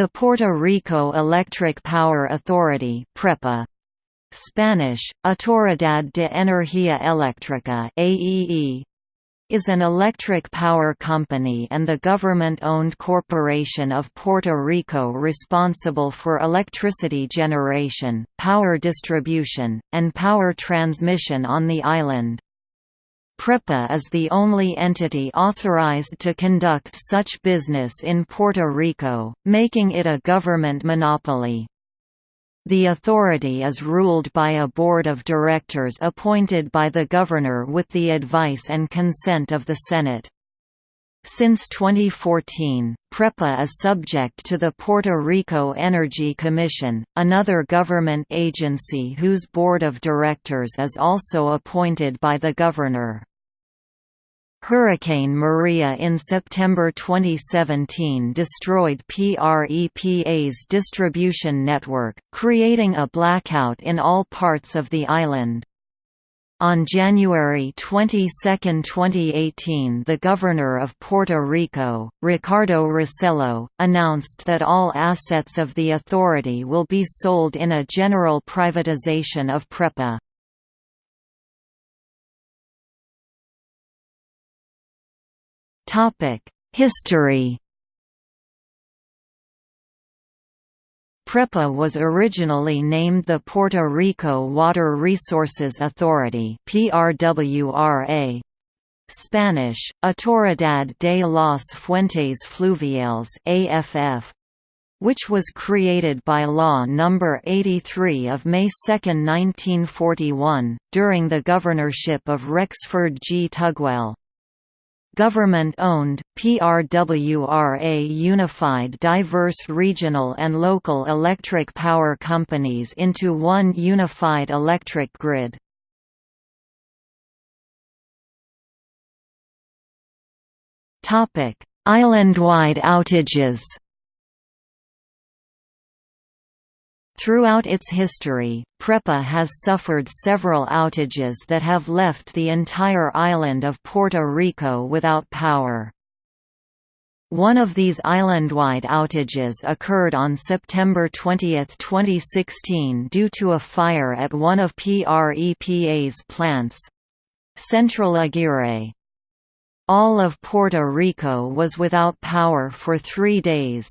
The Puerto Rico Electric Power Authority PREPA, Spanish, Autoridad de Energía Eléctrica AEE, is an electric power company and the government-owned corporation of Puerto Rico responsible for electricity generation, power distribution, and power transmission on the island. PREPA is the only entity authorized to conduct such business in Puerto Rico, making it a government monopoly. The authority is ruled by a board of directors appointed by the governor with the advice and consent of the Senate. Since 2014, PREPA is subject to the Puerto Rico Energy Commission, another government agency whose board of directors is also appointed by the governor. Hurricane Maria in September 2017 destroyed PREPA's distribution network, creating a blackout in all parts of the island. On January 22, 2018 the Governor of Puerto Rico, Ricardo Rossello, announced that all assets of the authority will be sold in a general privatization of PREPA. History PREPA was originally named the Puerto Rico Water Resources Authority PRWRA. Spanish, Autoridad de las Fuentes Fluviales AFF, which was created by Law No. 83 of May 2, 1941, during the governorship of Rexford G. Tugwell. Government-owned, PRWRA unified diverse regional and local electric power companies into one unified electric grid. Island-wide outages Throughout its history, PREPA has suffered several outages that have left the entire island of Puerto Rico without power. One of these island-wide outages occurred on September 20, 2016 due to a fire at one of PREPA's plants. Central Aguirre. All of Puerto Rico was without power for three days.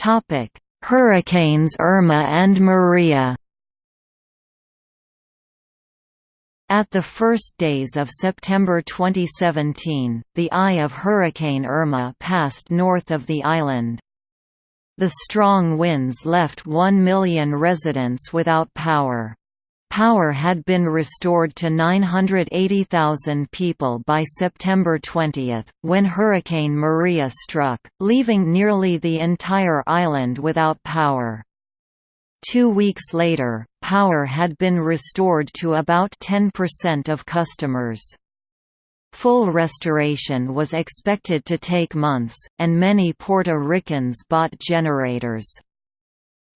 Topic: Hurricanes Irma and Maria. At the first days of September 2017, the eye of Hurricane Irma passed north of the island. The strong winds left 1 million residents without power. Power had been restored to 980,000 people by September 20, when Hurricane Maria struck, leaving nearly the entire island without power. Two weeks later, power had been restored to about 10% of customers. Full restoration was expected to take months, and many Puerto Ricans bought generators.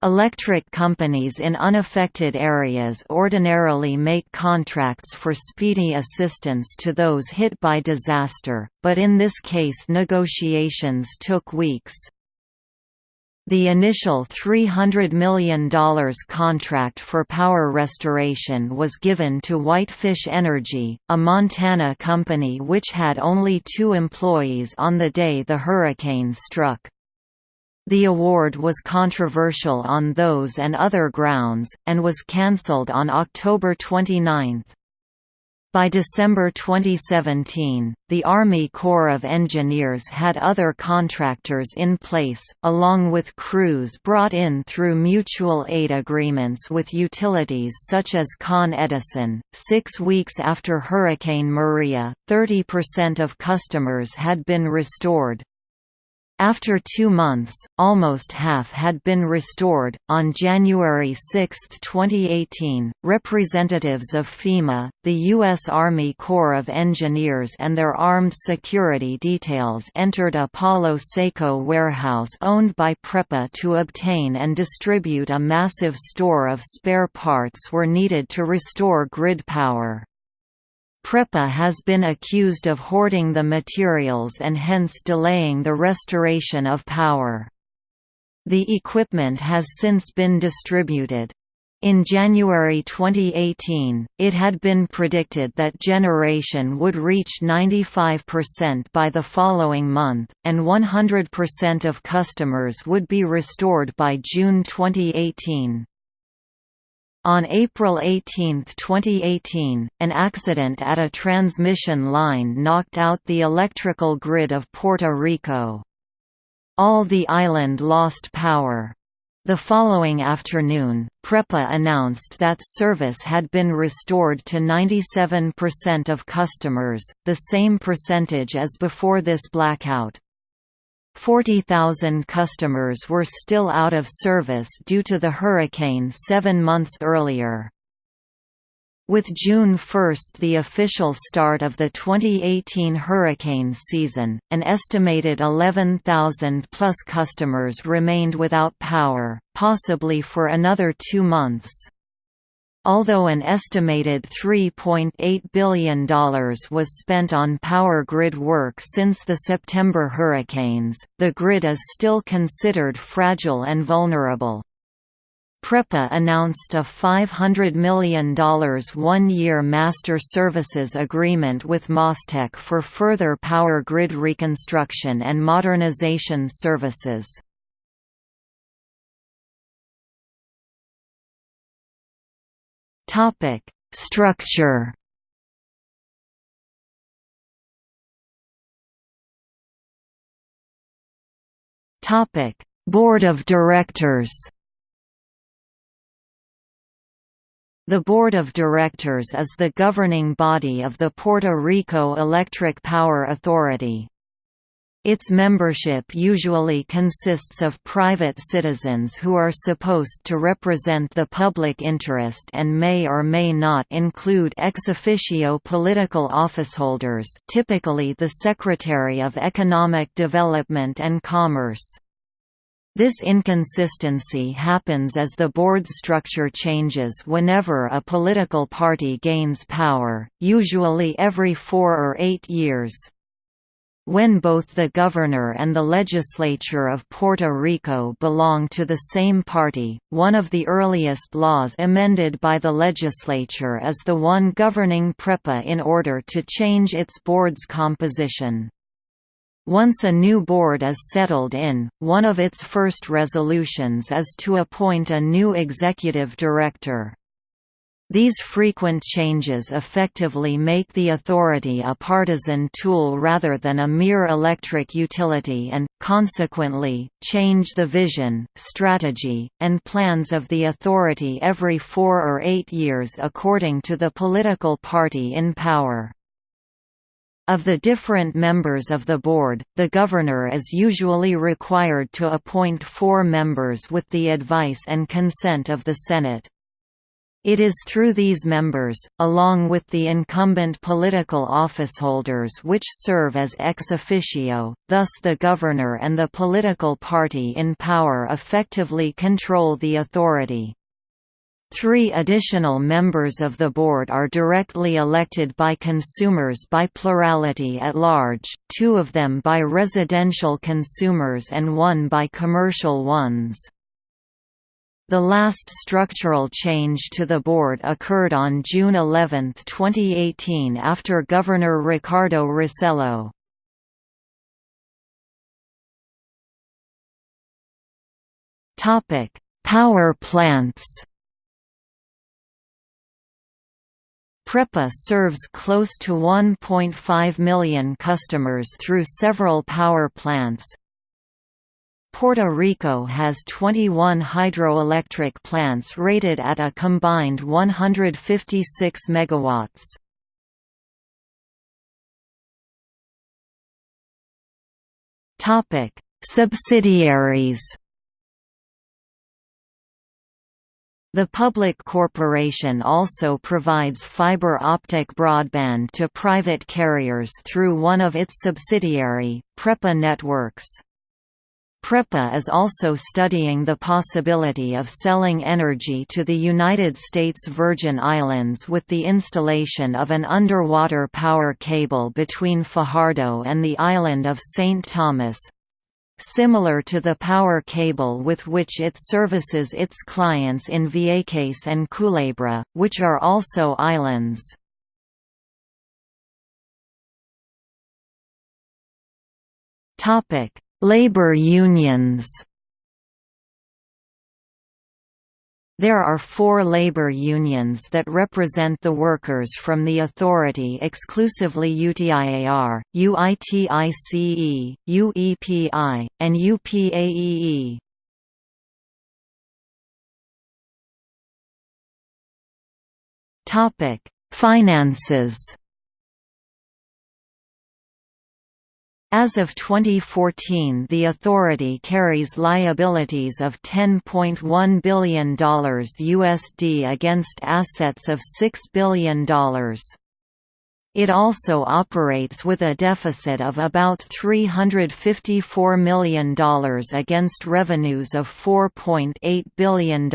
Electric companies in unaffected areas ordinarily make contracts for speedy assistance to those hit by disaster, but in this case negotiations took weeks. The initial $300 million contract for power restoration was given to Whitefish Energy, a Montana company which had only two employees on the day the hurricane struck. The award was controversial on those and other grounds, and was cancelled on October 29. By December 2017, the Army Corps of Engineers had other contractors in place, along with crews brought in through mutual aid agreements with utilities such as Con Edison. Six weeks after Hurricane Maria, 30% of customers had been restored, after two months, almost half had been restored. On January 6, 2018, representatives of FEMA, the U.S. Army Corps of Engineers, and their armed security details entered a Palo Seco warehouse owned by PREPA to obtain and distribute a massive store of spare parts were needed to restore grid power. PREPA has been accused of hoarding the materials and hence delaying the restoration of power. The equipment has since been distributed. In January 2018, it had been predicted that generation would reach 95% by the following month, and 100% of customers would be restored by June 2018. On April 18, 2018, an accident at a transmission line knocked out the electrical grid of Puerto Rico. All the island lost power. The following afternoon, PREPA announced that service had been restored to 97% of customers, the same percentage as before this blackout. 40,000 customers were still out of service due to the hurricane seven months earlier. With June 1 the official start of the 2018 hurricane season, an estimated 11,000 plus customers remained without power, possibly for another two months. Although an estimated $3.8 billion was spent on power grid work since the September hurricanes, the grid is still considered fragile and vulnerable. PREPA announced a $500 million one-year master services agreement with MasTec for further power grid reconstruction and modernization services. Structure. Topic: Board of Directors. The Board of Directors is the governing body of the Puerto Rico Electric Power Authority. Its membership usually consists of private citizens who are supposed to represent the public interest and may or may not include ex officio political officeholders typically the Secretary of Economic Development and Commerce. This inconsistency happens as the board structure changes whenever a political party gains power, usually every four or eight years. When both the governor and the legislature of Puerto Rico belong to the same party, one of the earliest laws amended by the legislature is the one governing PREPA in order to change its board's composition. Once a new board is settled in, one of its first resolutions is to appoint a new executive director. These frequent changes effectively make the authority a partisan tool rather than a mere electric utility and, consequently, change the vision, strategy, and plans of the authority every four or eight years according to the political party in power. Of the different members of the board, the governor is usually required to appoint four members with the advice and consent of the Senate. It is through these members, along with the incumbent political officeholders which serve as ex officio, thus the governor and the political party in power effectively control the authority. Three additional members of the board are directly elected by consumers by plurality at large, two of them by residential consumers and one by commercial ones. The last structural change to the board occurred on June 11, 2018 after Governor Ricardo Rossello. Power plants PREPA serves close to 1.5 million customers through several power plants. Puerto Rico has 21 hydroelectric plants rated at a combined 156 megawatts. Topic: Subsidiaries The public corporation also provides fiber optic broadband to private carriers through one of its subsidiary, PREPA Networks. PREPA is also studying the possibility of selling energy to the United States Virgin Islands with the installation of an underwater power cable between Fajardo and the island of St. Thomas, similar to the power cable with which it services its clients in Vieques and Culebra, which are also islands. Topic: Labor unions There are four labor unions that represent the workers from the authority exclusively UTIAR, UITICE, UEPI, and UPAEE. Finances As of 2014 the authority carries liabilities of $10.1 billion USD against assets of $6 billion. It also operates with a deficit of about $354 million against revenues of $4.8 billion.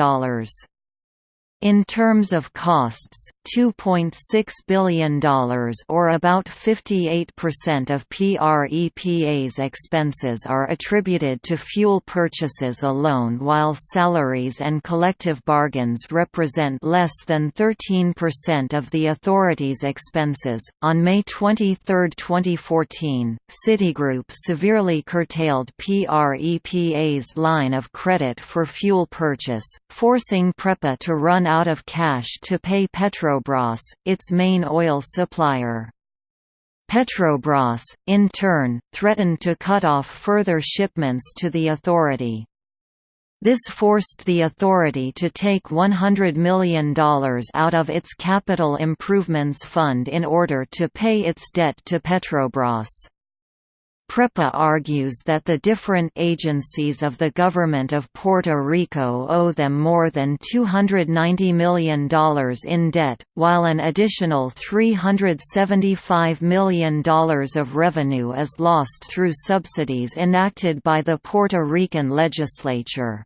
In terms of costs, $2.6 billion or about 58% of PREPA's expenses are attributed to fuel purchases alone while salaries and collective bargains represent less than 13% of the authority's expenses. On May 23, 2014, Citigroup severely curtailed PREPA's line of credit for fuel purchase, forcing PREPA to run out of cash to pay Petrobras, its main oil supplier. Petrobras, in turn, threatened to cut off further shipments to the authority. This forced the authority to take $100 million out of its Capital Improvements Fund in order to pay its debt to Petrobras. PREPA argues that the different agencies of the government of Puerto Rico owe them more than $290 million in debt, while an additional $375 million of revenue is lost through subsidies enacted by the Puerto Rican legislature.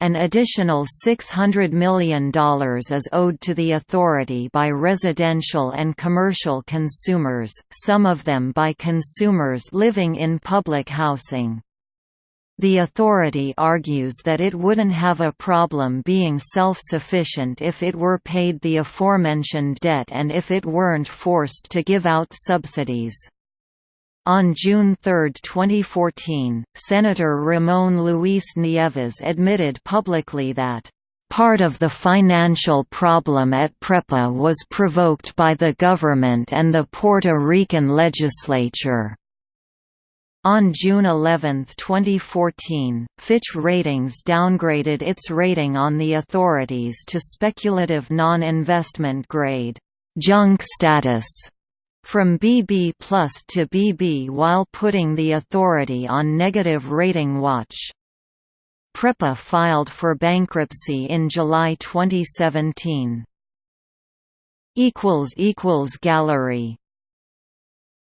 An additional $600 million is owed to the authority by residential and commercial consumers, some of them by consumers living in public housing. The authority argues that it wouldn't have a problem being self-sufficient if it were paid the aforementioned debt and if it weren't forced to give out subsidies. On June 3, 2014, Senator Ramon Luis Nieves admitted publicly that Part of the financial problem at PREPA was provoked by the government and the Puerto Rican legislature. On June 11, 2014, Fitch Ratings downgraded its rating on the authorities to speculative non-investment grade junk status from BB plus to BB while putting the authority on negative rating watch. PREPA filed for bankruptcy in July 2017. Gallery